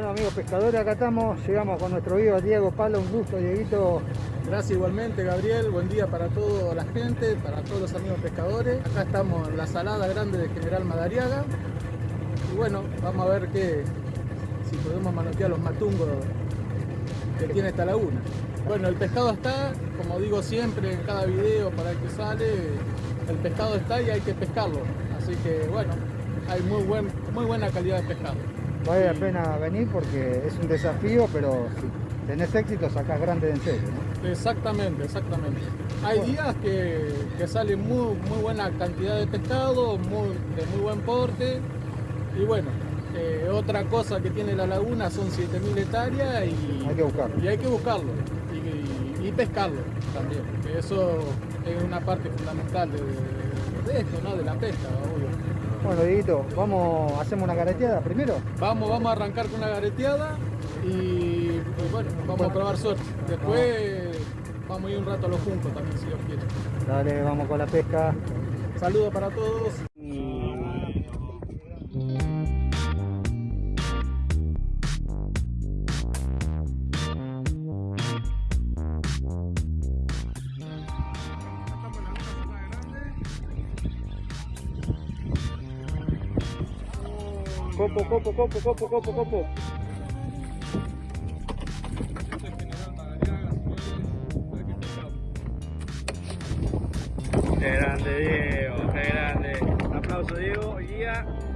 Bueno amigos pescadores, acá estamos, llegamos con nuestro guía Diego Palo, un gusto Dieguito. Gracias igualmente Gabriel, buen día para toda la gente, para todos los amigos pescadores. Acá estamos en la salada grande de General Madariaga. Y bueno, vamos a ver qué, si podemos manotear los matungos que tiene esta laguna. Bueno, el pescado está, como digo siempre en cada video para el que sale, el pescado está y hay que pescarlo. Así que bueno, hay muy, buen, muy buena calidad de pescado. Vale la pena venir porque es un desafío, pero si tenés éxito sacás grande en serio, ¿no? Exactamente, exactamente. Hay días que, que sale muy, muy buena cantidad de pescado, muy, de muy buen porte. Y bueno, eh, otra cosa que tiene la laguna son 7.000 hectáreas y Hay que buscarlo. y hay que buscarlo y, y pescarlo también. que Eso es una parte fundamental de, de esto, ¿no? de la pesca, obvio. Bueno Dieguito, vamos, hacemos una careteada primero. Vamos, vamos a arrancar con una gareteada y, y bueno, vamos a probar suerte. Después vamos a ir un rato a los juncos también, si Dios quiere. Dale, vamos con la pesca. Saludos para todos. Copo, copo, copo, copo, copo, copo. Qué grande Diego, qué grande. Aplauso Diego, guía. A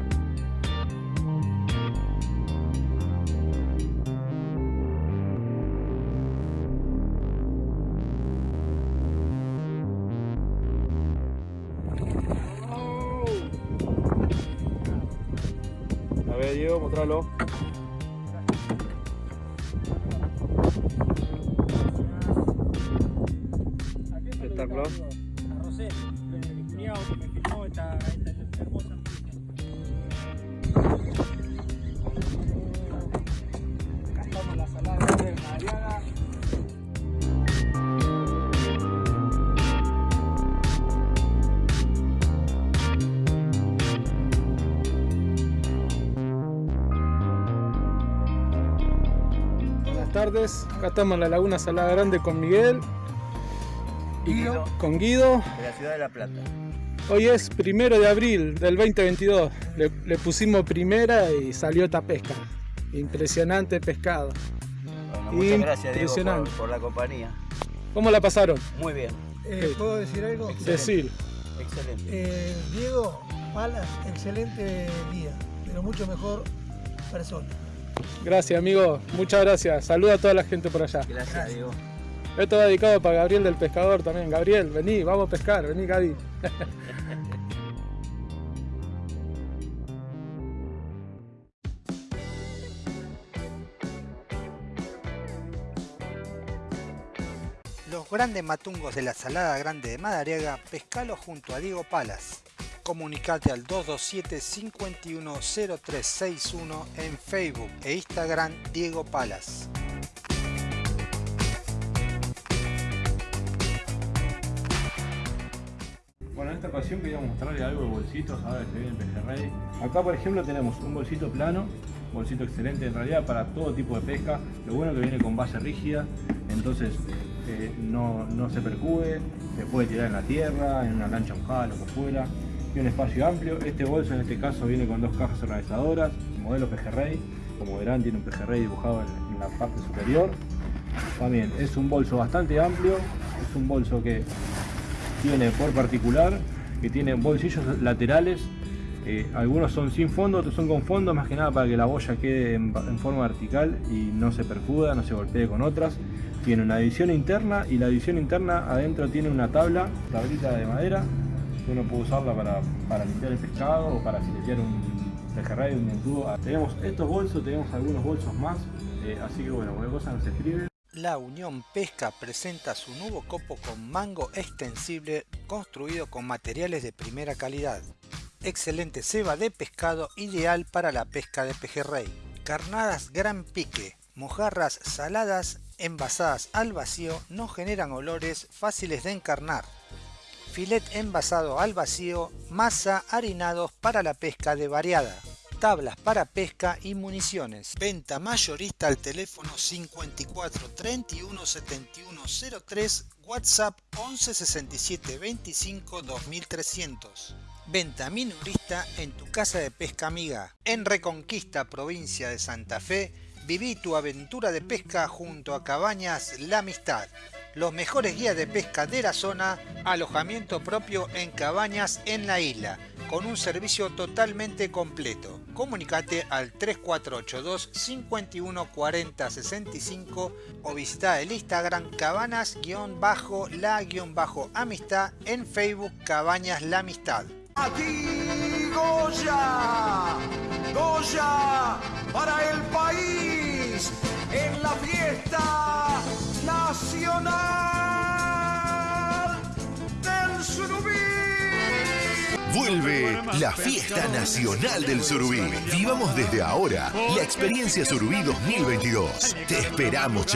mostralo. Tardes, acá estamos en la Laguna Salada Grande con Miguel y Guido. con Guido. De la ciudad de La Plata. Hoy es primero de abril del 2022. Le, le pusimos primera y salió esta pesca. Impresionante pescado. Bueno, muchas gracias Diego por, por la compañía. ¿Cómo la pasaron? Muy bien, Eh, ¿Puedo decir algo? Decir. excelente. Eh, Diego Palas, excelente guía, pero mucho mejor persona. Gracias, amigo. Muchas gracias. Saluda a toda la gente por allá. Gracias Diego. Esto va dedicado para Gabriel del Pescador también. Gabriel, vení, vamos a pescar. Vení, Gaby. Los grandes matungos de la Salada Grande de Madariaga, pescalo junto a Diego Palas. Comunicate al 227-510361 en Facebook e Instagram Diego Palas. Bueno, en esta ocasión queríamos mostrarle algo de bolsitos, ahora que se viene el pejerrey. Acá por ejemplo tenemos un bolsito plano, bolsito excelente en realidad para todo tipo de pesca. Lo bueno que viene con base rígida, entonces eh, no, no se percube, se puede tirar en la tierra, en una lancha mojada, lo que fuera. Un espacio amplio. Este bolso en este caso viene con dos cajas organizadoras, modelo pejerrey. Como verán tiene un pejerrey dibujado en, la parte superior. También es un bolso bastante amplio, es un bolso que tiene por particular, que tiene bolsillos laterales, eh, algunos son sin fondo, otros son con fondo, más que nada para que la boya quede en, en forma vertical y no se percuda, no se golpee con otras. Tiene una división interna y la división interna adentro tiene una tabla, tablita de madera, uno puede usarla para, para limpiar el pescado o para filetear un pejerrey, un dentudo. Tenemos estos bolsos, tenemos algunos bolsos más, eh, así que bueno, cualquier cosa nos escribe. La Unión Pesca presenta su nuevo copo con mango extensible construido con materiales de primera calidad. Excelente ceba de pescado ideal para la pesca de pejerrey. Carnadas gran pique, mojarras saladas envasadas al vacío no generan olores fáciles de encarnar. Filet envasado al vacío, masa harinados para la pesca de variada. tablas para pesca y municiones. Venta mayorista al teléfono 54 31 71 03, WhatsApp 11 67 25 2300. Venta minorista en tu casa de pesca amiga. En Reconquista, provincia de Santa Fe, viví tu aventura de pesca junto a Cabañas La Amistad los mejores guías de pesca de la zona, alojamiento propio en cabañas en la isla, con un servicio totalmente completo. Comunicate al 3482 51 40 65 o visita el Instagram cabanas-la-amistad en Facebook Cabañas La Amistad. Aquí Goya, Goya para el país en la fiesta nacional del Surubí. Vuelve la fiesta nacional del Surubí. Vivamos desde ahora la experiencia Surubí 2022. Te esperamos,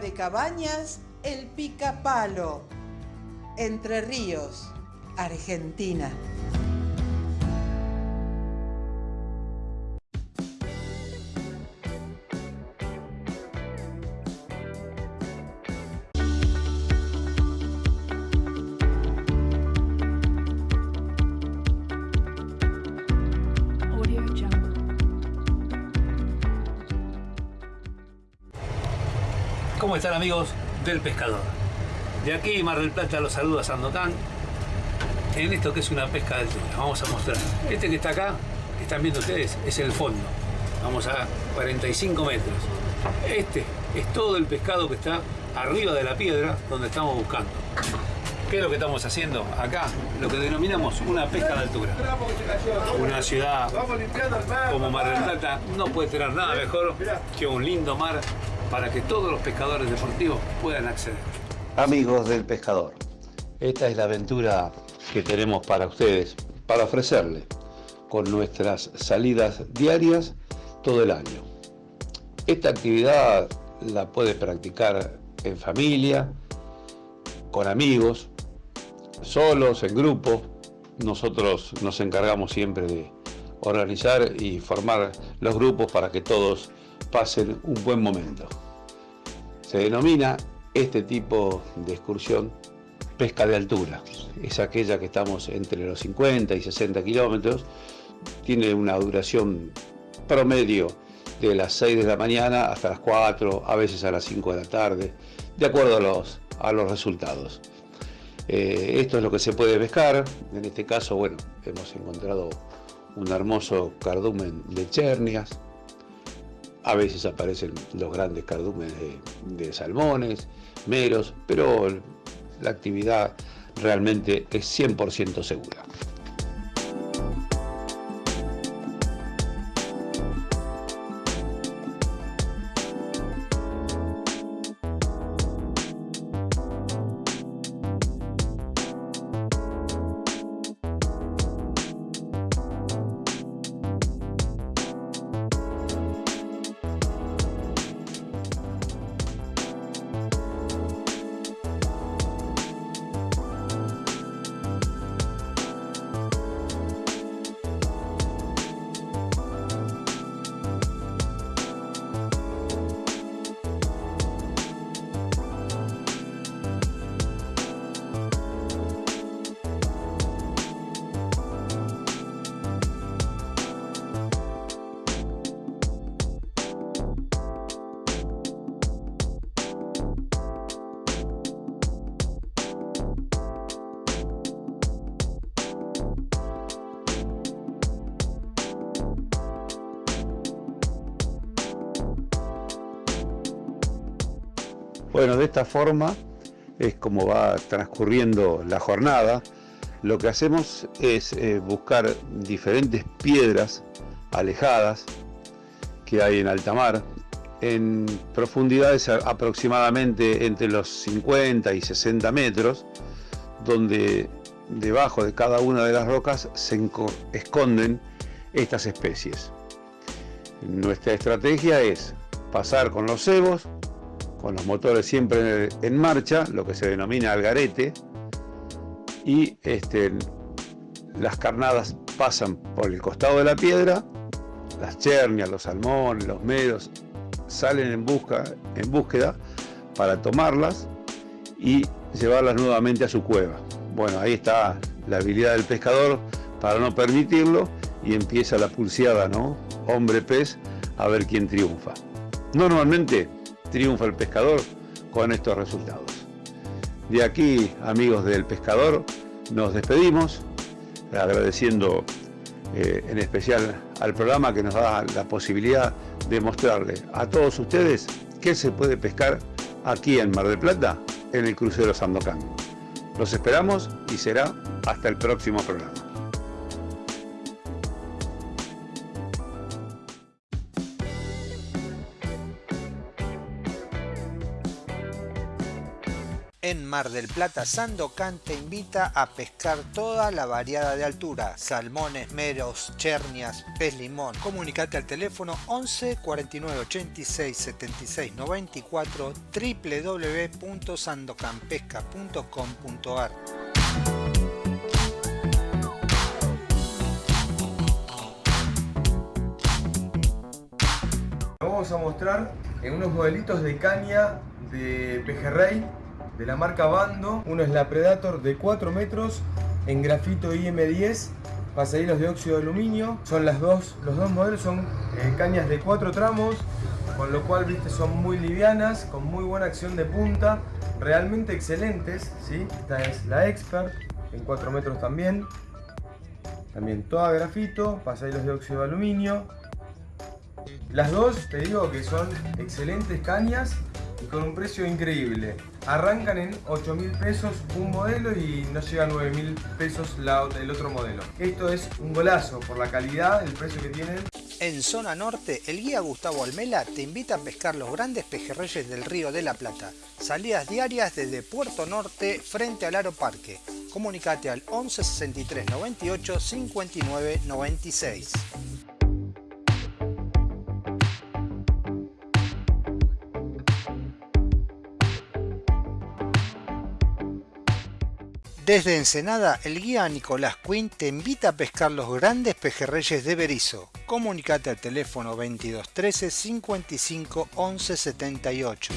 de cabañas El Picapalo, Entre Ríos, Argentina. ¿Cómo están amigos del pescador? De aquí Mar del Plata los saluda Sandokan en esto que es una pesca de altura. Vamos a mostrar. Este que está acá, que están viendo ustedes, es el fondo. Vamos a 45 metros. Este es todo el pescado que está arriba de la piedra donde estamos buscando. ¿Qué es lo que estamos haciendo acá? Lo que denominamos una pesca de altura. Una ciudad como Mar del Plata no puede tener nada mejor que un lindo mar para que todos los pescadores deportivos puedan acceder. Amigos del pescador, esta es la aventura que tenemos para ustedes, para ofrecerles con nuestras salidas diarias todo el año. Esta actividad la puede practicar en familia, con amigos, solos, en grupo. Nosotros nos encargamos siempre de organizar y formar los grupos para que todos pasen un buen momento. Se denomina este tipo de excursión pesca de altura. Es aquella que estamos entre los 50 y 60 kilómetros. Tiene una duración promedio de las 6 de la mañana hasta las 4, a veces a las 5 de la tarde, de acuerdo a los, a los resultados. Eh, esto es lo que se puede pescar. En este caso, bueno, hemos encontrado un hermoso cardumen de chernias, a veces aparecen los grandes cardúmenes de, salmones, meros, pero la actividad realmente es 100% segura. Bueno, de esta forma es como va transcurriendo la jornada. Lo que hacemos es eh, buscar diferentes piedras alejadas que hay en alta mar. en profundidades aproximadamente entre los 50 y 60 metros, donde debajo de cada una de las rocas se esconden estas especies. Nuestra estrategia es pasar con los cebos, con los motores siempre en marcha, lo que se denomina algarete, y este, las carnadas pasan por el costado de la piedra, las chernias, los salmones, los medos salen en, busca, en búsqueda para tomarlas y llevarlas nuevamente a su cueva. Bueno, ahí está la habilidad del pescador para no permitirlo y empieza la pulseada, ¿no? Hombre-pez, a ver quién triunfa. Normalmente triunfa el pescador con estos resultados. De aquí, amigos del pescador, nos despedimos, agradeciendo eh, en especial al programa que nos da la posibilidad de mostrarle a todos ustedes qué se puede pescar aquí en Mar del Plata, en el crucero Sandocan. Los esperamos y será hasta el próximo programa. Mar del Plata, Sandocan te invita a pescar toda la variada de altura, salmones, meros, chernias, pez limón. Comunicate al teléfono 11 49 86 76 94 www.sandocanpesca.com.ar Vamos a mostrar en unos modelitos de caña de pejerrey de la marca Bando. Uno es la Predator de 4 metros en grafito IM10, pasahilos de óxido de aluminio. Son las dos, los dos modelos son eh, cañas de 4 tramos, con lo cual viste son muy livianas, con muy buena acción de punta, realmente excelentes. ¿sí? Esta es la Expert en 4 metros también. También toda grafito, pasahilos de óxido de aluminio. Las dos te digo que son excelentes cañas y con un precio increíble. Arrancan en 8 mil pesos un modelo y no llega a 9 mil pesos el otro modelo. Esto es un golazo por la calidad, el precio que tienen. En zona norte, el guía Gustavo Almela te invita a pescar los grandes pejerreyes del río de la Plata. Salidas diarias desde Puerto Norte frente al Aro Parque. Comunicate al 11 63 98 59 96. Desde Ensenada, el guía Nicolás Quinn te invita a pescar los grandes pejerreyes de Berizo. Comunicate al teléfono 2213 55 11 78.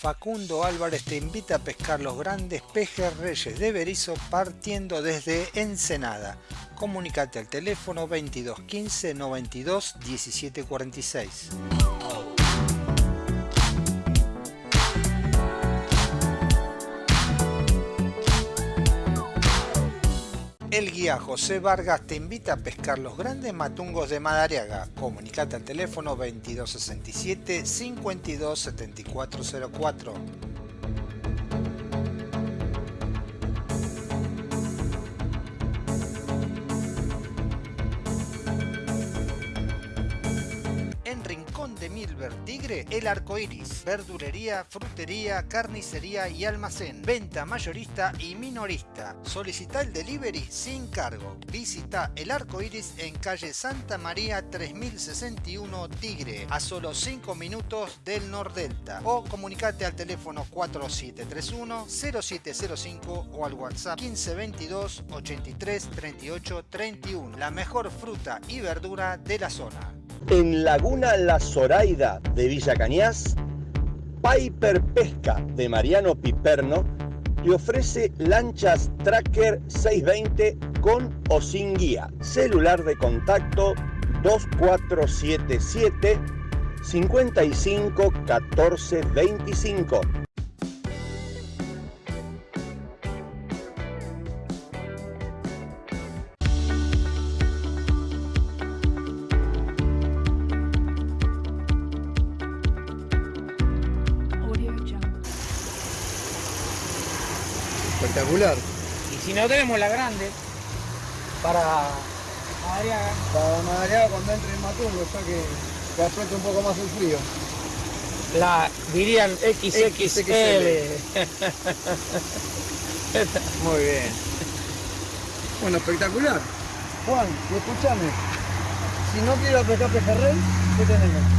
Facundo Álvarez te invita a pescar los grandes pejerreyes de Berizo partiendo desde Ensenada. Comunicate al teléfono 22 15 92 17 46. El guía José Vargas te invita a pescar los grandes matungos de Madariaga. Comunicate al teléfono 2267 52 Milver Tigre, El Arco Iris, verdurería, frutería, carnicería y almacén, venta mayorista y minorista. Solicita el delivery sin cargo. Visita El Arco Iris en calle Santa María 3061 Tigre, a solo 5 minutos del Nordelta. O comunicate al teléfono 4731 0705 o al WhatsApp 1522 83 38 31. La mejor fruta y verdura de la zona. En Laguna La Zoraida de Villa Cañas, Piper Pesca de Mariano Piperno te ofrece lanchas Tracker 620 con o sin guía. Celular de contacto 2477 55 14 25. Espectacular. Y si no tenemos la grande, para Madariaga. Para Madariaga cuando entre en Matungo, ya que, que afecte un poco más el frío. La dirían XXL. Muy bien. Bueno, espectacular. Juan, escúchame. Si no quiero pescar pejerrey, ¿qué tenemos?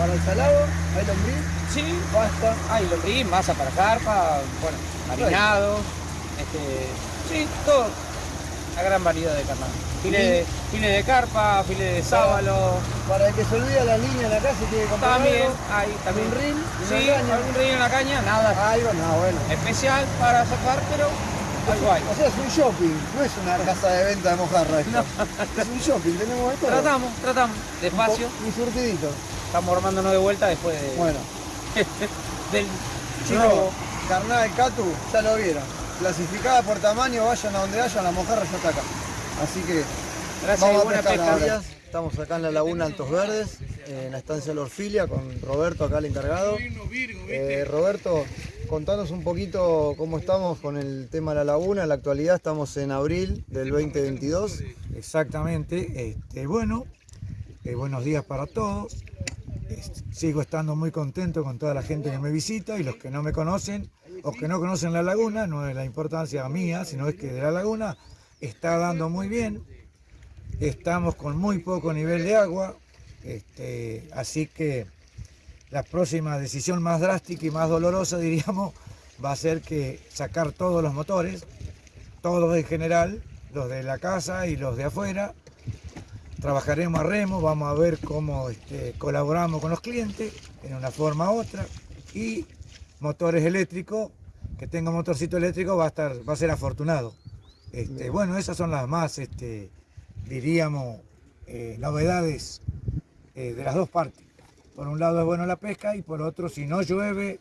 Para el salado, hay lombriz, Sí, pasta. hay lombriz, masa para carpa, bueno, marinado, este, sí, todo. Una gran variedad de carne. File de, file de carpa, file de sábalo. Para el que se olvida la línea en la casa tiene que comprar También, algo. hay también un reel, Sí, caña. algún en la caña, nada Algo, no, bueno. especial para sacar, pero algo hay. O sea, es un shopping, no es una casa de venta de mojarra esto. Es un shopping, tenemos todo. Tratamos, tratamos, despacio. Un, un surtidito. Estamos armándonos de vuelta después de, Bueno, del chicos, robo. carnal Catu, ya lo vieron. Clasificada por tamaño, vayan a donde vayan, la mojarra ya está acá. Así que Gracias vamos y a buena pescar pesca. ahora. Estamos acá en la laguna Altos Verdes, en la estancia La Orfilia, con Roberto acá el encargado. Eh, Roberto, contanos un poquito cómo estamos con el tema de la laguna. En la actualidad estamos en abril del 2022. Exactamente. Este, bueno, eh, buenos días para todos. Sigo estando muy contento con toda la gente que me visita y los que no me conocen o que no conocen la laguna, no es la importancia mía, sino es que de la laguna está dando muy bien. Estamos con muy poco nivel de agua, este, así que la próxima decisión más drástica y más dolorosa, diríamos, va a ser que sacar todos los motores, todos en general, los de la casa y los de afuera. Trabajaremos a remo, vamos a ver cómo este, colaboramos con los clientes en una forma u otra. Y motores eléctricos, que tenga motorcito eléctrico va a, estar, va a ser afortunado. Este, bueno, esas son las más, este, diríamos, eh, novedades eh, de las dos partes. Por un lado es bueno la pesca y por otro, si no llueve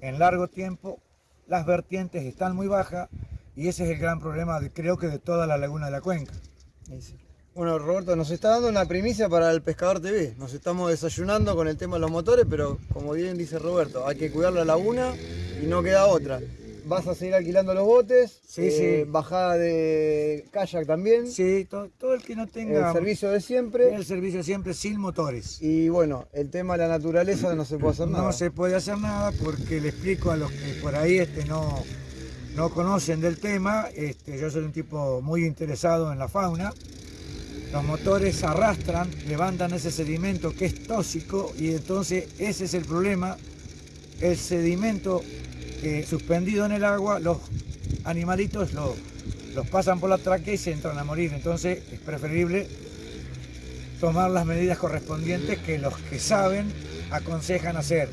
en largo tiempo, las vertientes están muy bajas y ese es el gran problema, de, creo que de toda la laguna de la cuenca. Bueno, Roberto, nos está dando una primicia para el Pescador TV. Nos estamos desayunando con el tema de los motores, pero como bien dice Roberto, hay que cuidar la laguna y no queda otra. Vas a seguir alquilando los botes, Sí, eh, sí. bajada de kayak también. Sí, todo, todo el que no tenga El servicio de siempre. el servicio siempre sin motores. Y bueno, el tema de la naturaleza no se puede hacer nada. No se puede hacer nada porque le explico a los que por ahí este, no, no conocen del tema, este, yo soy un tipo muy interesado en la fauna. Los motores arrastran, levantan ese sedimento que es tóxico y entonces ese es el problema. El sedimento eh, suspendido en el agua, los animalitos lo- los pasan por la tráquea y se entran a morir. Entonces es preferible tomar las medidas correspondientes que los que saben aconsejan hacer.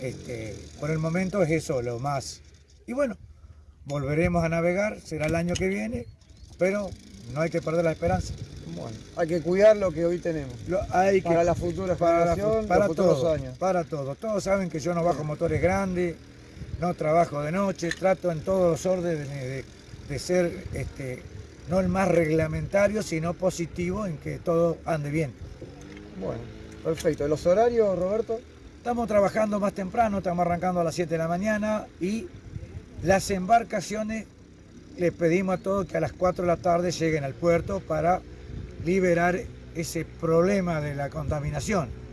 Este, por el momento es eso lo más. Y bueno, volveremos a navegar, será el año que viene, pero no hay que perder la esperanza. Bueno, hay que cuidar lo que hoy tenemos. Lo- hay que- para la futura para, generación, para los futuros todo, años. Para todo. Todos saben que yo no bajo motores grandes, no trabajo de noche, trato en todos los órdenes de, de ser este, no el más reglamentario, sino positivo en que todo ande bien. Bueno, perfecto. ¿Los horarios, Roberto? Estamos trabajando más temprano, estamos arrancando a las 7 de la mañana y las embarcaciones les pedimos a todos que a las 4 de la tarde lleguen al puerto para liberar ese problema de la contaminación.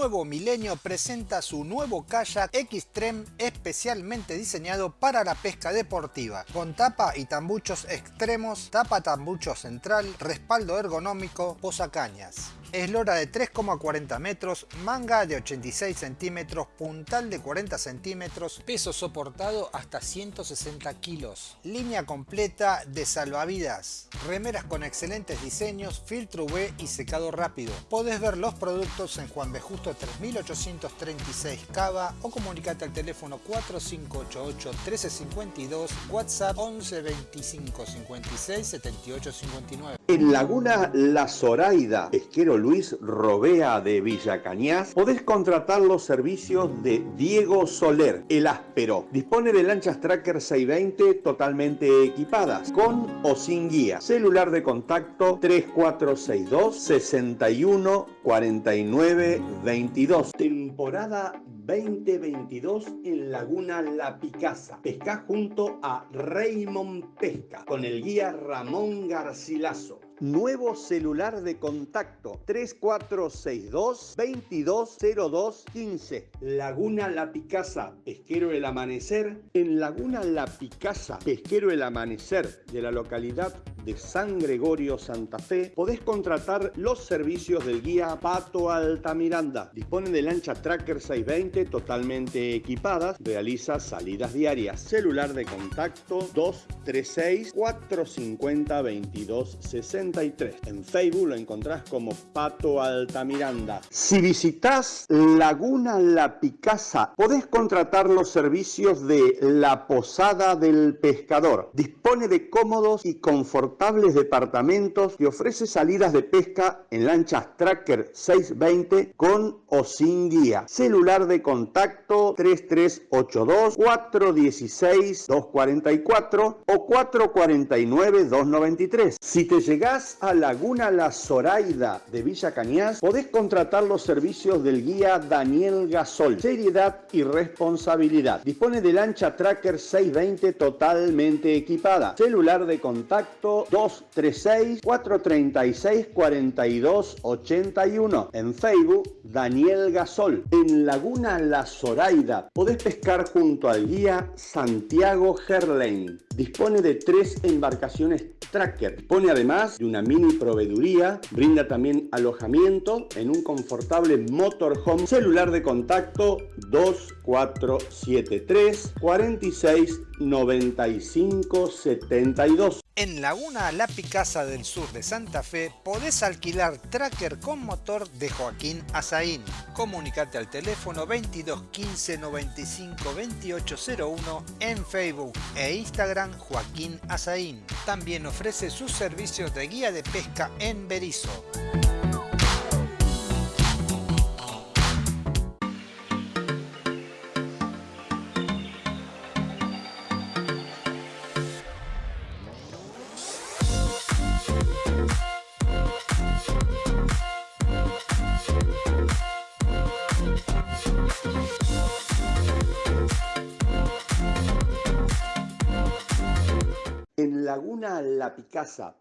Nuevo Milenio presenta su nuevo kayak Xtreme especialmente diseñado para la pesca deportiva, con tapa y tambuchos extremos, tapa tambucho central, respaldo ergonómico, posacañas. Eslora de 3,40 metros, manga de 86 centímetros, puntal de 40 centímetros, peso soportado hasta 160 kilos. Línea completa de salvavidas, remeras con excelentes diseños, filtro UV y secado rápido. Podés ver los productos en Juan B. Justo 3836 Cava o comunicate al teléfono 4588 1352, WhatsApp 11 25 56 78 59. En Laguna La Zoraida, pesquero Luis Robea de Villa Cañas, podés contratar los servicios de Diego Soler, el áspero. Dispone de lanchas Tracker 620 totalmente equipadas, con o sin guía. Celular de contacto 3462 61 49 22. Temporada 2022 en Laguna La Picasa. Pesca junto a Raymond Pesca con el guía Ramón Garcilaso. Nuevo celular de contacto 3462 2202 15. Laguna La Picasa, Pesquero El Amanecer. En Laguna La Picasa, Pesquero El Amanecer de la localidad de San Gregorio Santa Fe, podés contratar los servicios del guía Pato Altamiranda. Dispone de lancha Tracker 620 totalmente equipadas, realiza salidas diarias. Celular de contacto 236 450 2260 en Facebook lo encontrás como Pato Altamiranda. Si visitas Laguna La Picasa, podés contratar los servicios de La Posada del Pescador. Dispone de cómodos y confortables departamentos y ofrece salidas de pesca en lanchas Tracker 620 con o sin guía. Celular de contacto 3382 416 244 o 449 293. Si te llegás a Laguna La Zoraida de Villa Cañas, podés contratar los servicios del guía Daniel Gasol. Seriedad y responsabilidad. Dispone de lancha Tracker 620 totalmente equipada. Celular de contacto 236 436 42 81. En Facebook, Daniel Gasol. En Laguna La Zoraida, podés pescar junto al guía Santiago Gerlain. Dispone de tres embarcaciones Tracker. Dispone además de una mini proveeduría, brinda también alojamiento en un confortable motorhome, celular de contacto 2473 46 95 72. En Laguna La Picasa del sur de Santa Fe podés alquilar tracker con motor de Joaquín Azaín. Comunicate al teléfono 22 15 95 2801 en Facebook e Instagram Joaquín Azaín. También ofrece sus servicios de guía de pesca en Berizo.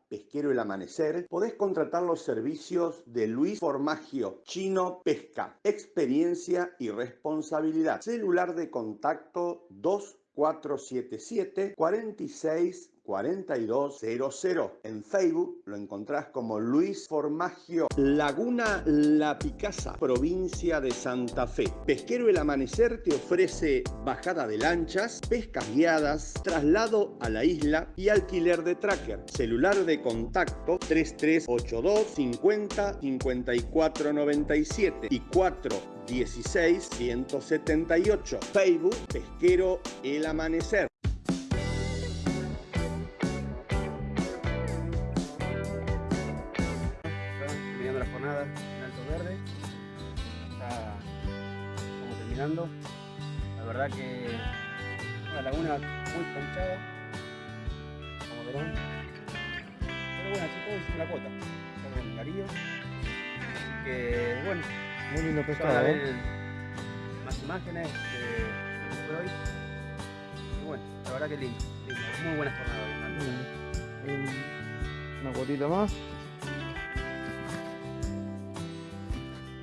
Pesquero El Amanecer, podés contratar los servicios de Luis Formagio, Chino Pesca, experiencia y responsabilidad. Celular de contacto 2477 46 4200. En Facebook lo encontrás como Luis Formagio. Laguna La Picasa, provincia de Santa Fe. Pesquero El Amanecer te ofrece bajada de lanchas, pescas guiadas, traslado a la isla y alquiler de tracker. Celular de contacto 3382 50 54 97 y 416 178. Facebook Pesquero El Amanecer. terminando la jornada en Alto Verde. Ya estamos terminando. La verdad que una laguna muy ponchada, como verán. Pero bueno, así todo hicimos la cuota. Estamos en Darío. Así que bueno. Muy lindo pescado, ¿eh? más imágenes de hoy. Y bueno, la verdad que lindo. lindo. Muy buena jornada hoy. Un- Una cuotita más.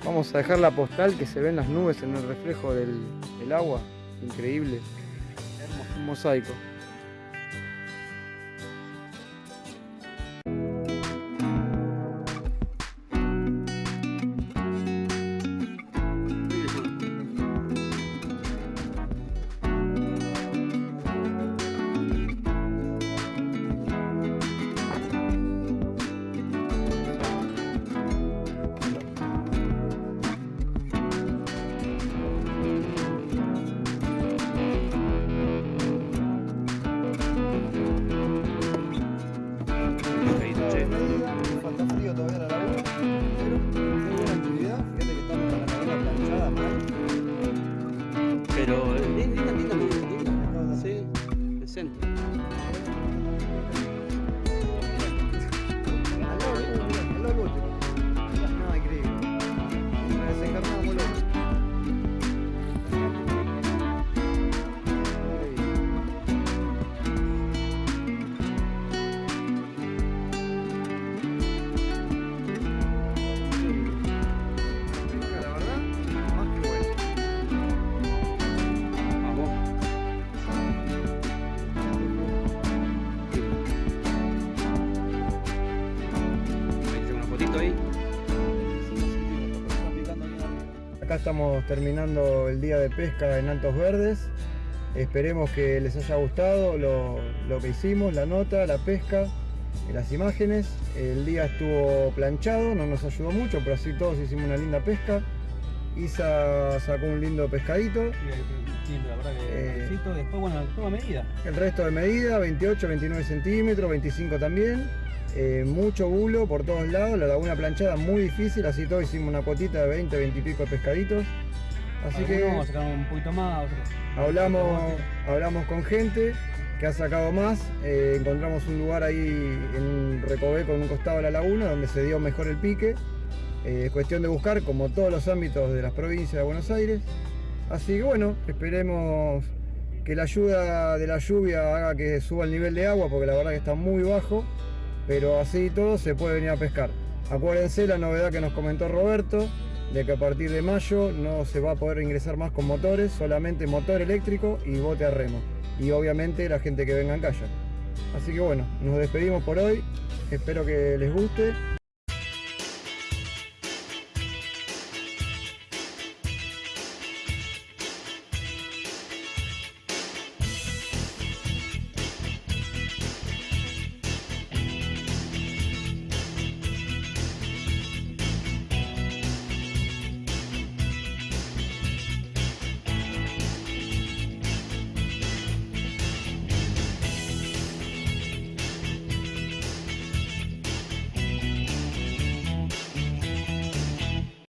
Vamos a dejar la postal que se ven las nubes en el reflejo del, del agua. Increíble. Un mosaico. Estamos terminando el día de pesca en Altos Verdes. Esperemos que les haya gustado lo, lo que hicimos, la nota, la pesca, las imágenes. El día estuvo planchado, no nos ayudó mucho, pero así todos hicimos una linda pesca. Isa sacó un lindo pescadito. Sí, la verdad que Eh. Después, bueno, toma medida. El resto de medida, 28, 29 centímetros, 25 también. Eh, mucho bulo por todos lados, la laguna planchada muy difícil, así todos hicimos una cuotita de 20, 20 y pico de pescaditos. Así que Algunos un poquito más, otros. hablamos, hablamos con gente que ha sacado más, eh, encontramos un lugar ahí en un recoveco en un costado de la laguna donde se dio mejor el pique. Eh, Es cuestión de buscar como todos los ámbitos de las provincias de Buenos Aires. Así que bueno, esperemos que la ayuda de la lluvia haga que suba el nivel de agua porque la verdad que está muy bajo, pero así todo se puede venir a pescar. Acuérdense la novedad que nos comentó Roberto, de que a partir de mayo no se va a poder ingresar más con motores, solamente motor eléctrico y bote a remo. Y obviamente la gente que venga en kayak. Así que bueno, nos despedimos por hoy, espero que les guste